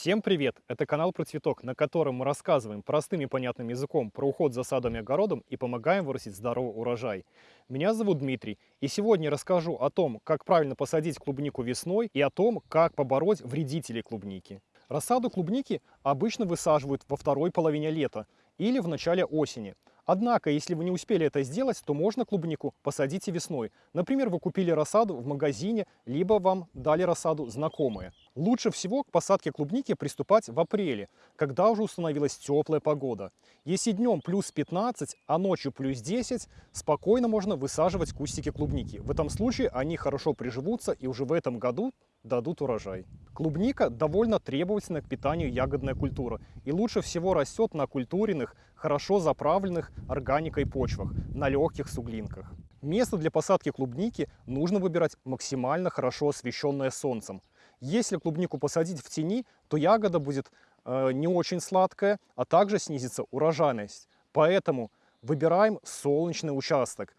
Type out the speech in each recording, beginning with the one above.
Всем привет! Это канал про цветок, на котором мы рассказываем простым и понятным языком про уход за садом и огородом и помогаем вырастить здоровый урожай. Меня зовут Дмитрий, и сегодня расскажу о том, как правильно посадить клубнику весной и о том, как побороть вредителей клубники. Рассаду клубники обычно высаживают во второй половине лета или в начале осени. Однако, если вы не успели это сделать, то можно клубнику посадить и весной. Например, вы купили рассаду в магазине, либо вам дали рассаду знакомые. Лучше всего к посадке клубники приступать в апреле, когда уже установилась теплая погода. Если днем плюс 15, а ночью плюс 10, спокойно можно высаживать кустики клубники. В этом случае они хорошо приживутся и уже в этом году дадут урожай. Клубника довольно требовательна к питанию ягодная культура и лучше всего растет на культуренных, хорошо заправленных органикой почвах, на легких суглинках. Место для посадки клубники нужно выбирать максимально хорошо освещенное солнцем. Если клубнику посадить в тени, то ягода будет э, не очень сладкая, а также снизится урожайность. Поэтому выбираем солнечный участок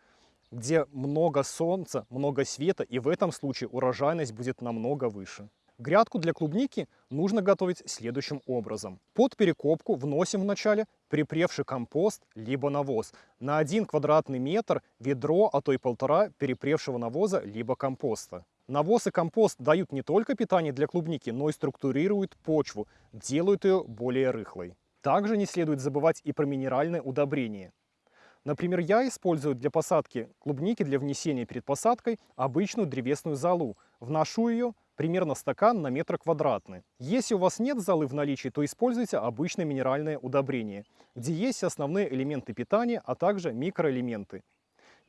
где много солнца, много света, и в этом случае урожайность будет намного выше. Грядку для клубники нужно готовить следующим образом. Под перекопку вносим вначале припревший компост либо навоз. На 1 квадратный метр ведро, а то и полтора перепревшего навоза либо компоста. Навоз и компост дают не только питание для клубники, но и структурируют почву, делают ее более рыхлой. Также не следует забывать и про минеральное удобрение. Например, я использую для посадки клубники, для внесения перед посадкой обычную древесную золу. Вношу ее примерно стакан на метр квадратный. Если у вас нет золы в наличии, то используйте обычное минеральное удобрение, где есть основные элементы питания, а также микроэлементы.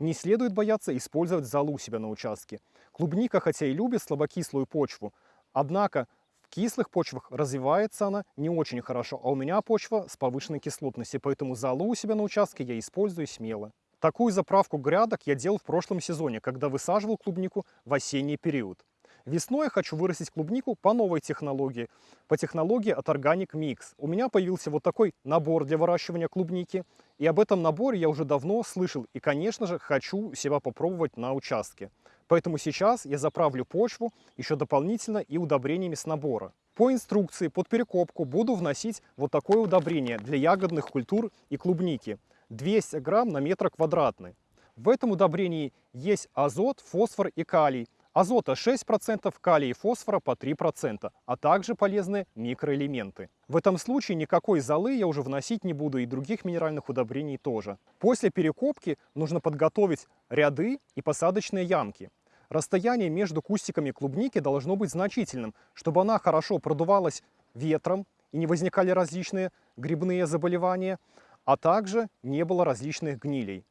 Не следует бояться использовать золу у себя на участке. Клубника, хотя и любит слабокислую почву, однако кислых почвах развивается она не очень хорошо, а у меня почва с повышенной кислотностью, поэтому залу у себя на участке я использую смело. Такую заправку грядок я делал в прошлом сезоне, когда высаживал клубнику в осенний период. Весной хочу вырастить клубнику по новой технологии, по технологии от Organic Mix. У меня появился вот такой набор для выращивания клубники, и об этом наборе я уже давно слышал, и, конечно же, хочу себя попробовать на участке. Поэтому сейчас я заправлю почву еще дополнительно и удобрениями с набора. По инструкции под перекопку буду вносить вот такое удобрение для ягодных культур и клубники. 200 грамм на метр квадратный. В этом удобрении есть азот, фосфор и калий. Азота 6%, калия и фосфора по 3%, а также полезные микроэлементы. В этом случае никакой золы я уже вносить не буду и других минеральных удобрений тоже. После перекопки нужно подготовить ряды и посадочные ямки. Расстояние между кустиками клубники должно быть значительным, чтобы она хорошо продувалась ветром и не возникали различные грибные заболевания, а также не было различных гнилей.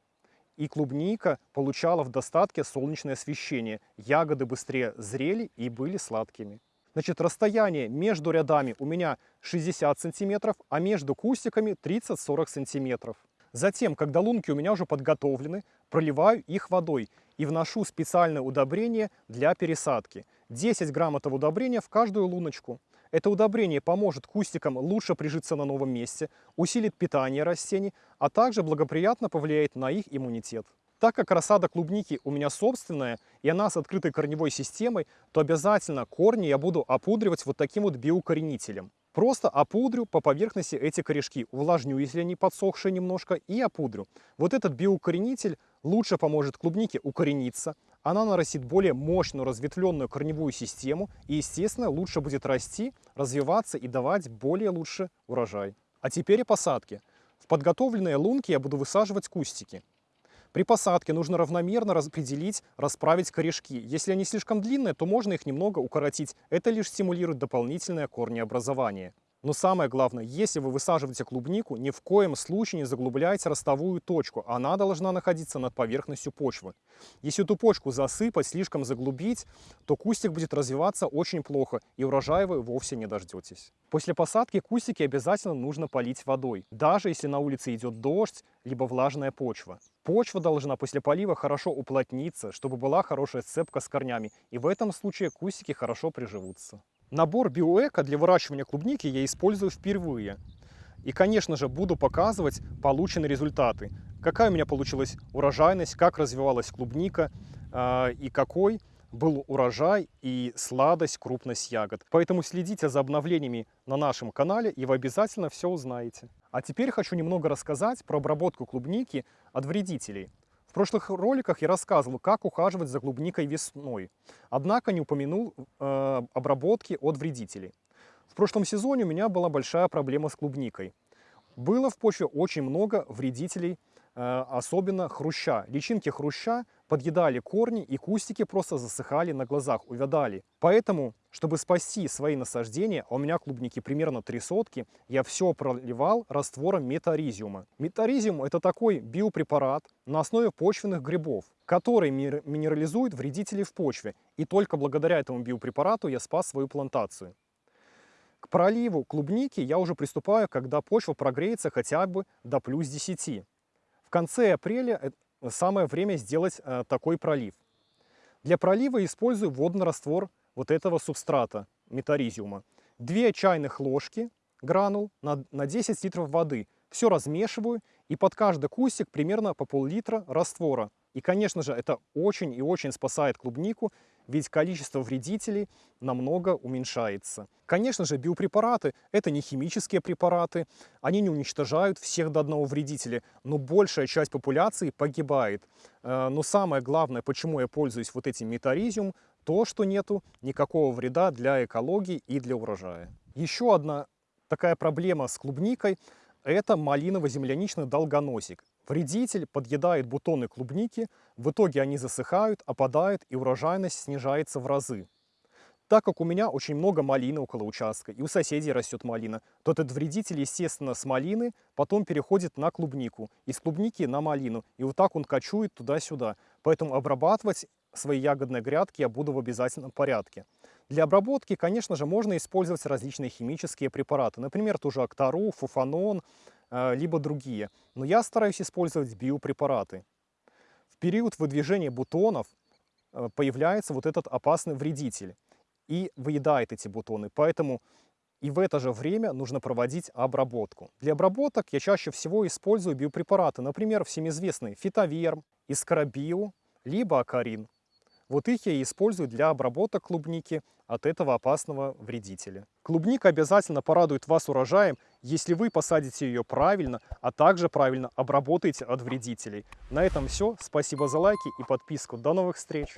И клубника получала в достатке солнечное освещение. Ягоды быстрее зрели и были сладкими. Значит, расстояние между рядами у меня 60 сантиметров, а между кустиками 30-40 сантиметров. Затем, когда лунки у меня уже подготовлены, проливаю их водой и вношу специальное удобрение для пересадки. 10 грамм этого удобрения в каждую луночку. Это удобрение поможет кустикам лучше прижиться на новом месте, усилит питание растений, а также благоприятно повлияет на их иммунитет. Так как рассада клубники у меня собственная, и она с открытой корневой системой, то обязательно корни я буду опудривать вот таким вот биокоренителем. Просто опудрю по поверхности эти корешки, увлажню, если они подсохшие немножко, и опудрю. Вот этот биоукоренитель лучше поможет клубнике укорениться, она нарастит более мощную разветвленную корневую систему и, естественно, лучше будет расти, развиваться и давать более лучше урожай. А теперь и посадки. В подготовленные лунки я буду высаживать кустики. При посадке нужно равномерно распределить, расправить корешки. Если они слишком длинные, то можно их немного укоротить. Это лишь стимулирует дополнительное корнеобразование. Но самое главное, если вы высаживаете клубнику, ни в коем случае не заглубляйте ростовую точку. Она должна находиться над поверхностью почвы. Если эту почку засыпать, слишком заглубить, то кустик будет развиваться очень плохо, и урожая вы вовсе не дождетесь. После посадки кустики обязательно нужно полить водой, даже если на улице идет дождь, либо влажная почва. Почва должна после полива хорошо уплотниться, чтобы была хорошая сцепка с корнями, и в этом случае кустики хорошо приживутся. Набор биоэко для выращивания клубники я использую впервые. И, конечно же, буду показывать полученные результаты. Какая у меня получилась урожайность, как развивалась клубника э, и какой был урожай и сладость, крупность ягод. Поэтому следите за обновлениями на нашем канале, и вы обязательно все узнаете. А теперь хочу немного рассказать про обработку клубники от вредителей. В прошлых роликах я рассказывал, как ухаживать за клубникой весной, однако не упомянул э, обработки от вредителей. В прошлом сезоне у меня была большая проблема с клубникой. Было в почве очень много вредителей, особенно хруща. Личинки хруща подъедали корни и кустики просто засыхали на глазах, увядали. Поэтому, чтобы спасти свои насаждения, а у меня клубники примерно три сотки, я все проливал раствором метаризиума. Метаризиум это такой биопрепарат на основе почвенных грибов, который минерализует вредителей в почве. И только благодаря этому биопрепарату я спас свою плантацию. К проливу клубники я уже приступаю, когда почва прогреется хотя бы до плюс 10. В конце апреля э, самое время сделать э, такой пролив. Для пролива использую водный раствор вот этого субстрата, метаризиума. 2 чайных ложки гранул на, на 10 литров воды. Все размешиваю и под каждый кустик примерно по пол-литра раствора. И, конечно же, это очень и очень спасает клубнику, ведь количество вредителей намного уменьшается. Конечно же, биопрепараты – это не химические препараты, они не уничтожают всех до одного вредителя, но большая часть популяции погибает. Э, но самое главное, почему я пользуюсь вот этим метаризиум, то, что нету никакого вреда для экологии и для урожая. Еще одна такая проблема с клубникой – это малиново-земляничный долгоносик. Вредитель подъедает бутоны клубники, в итоге они засыхают, опадают и урожайность снижается в разы. Так как у меня очень много малины около участка, и у соседей растет малина, то этот вредитель, естественно, с малины потом переходит на клубнику, из клубники на малину, и вот так он кочует туда-сюда. Поэтому обрабатывать свои ягодные грядки я буду в обязательном порядке. Для обработки, конечно же, можно использовать различные химические препараты, например, ту же Актару, Фуфанон, э, либо другие. Но я стараюсь использовать биопрепараты. В период выдвижения бутонов э, появляется вот этот опасный вредитель и выедает эти бутоны. Поэтому и в это же время нужно проводить обработку. Для обработок я чаще всего использую биопрепараты, например, всем известный фитоверм, искарабио, либо акарин. Вот их я и использую для обработок клубники от этого опасного вредителя. Клубника обязательно порадует вас урожаем, если вы посадите ее правильно, а также правильно обработаете от вредителей. На этом все. Спасибо за лайки и подписку. До новых встреч!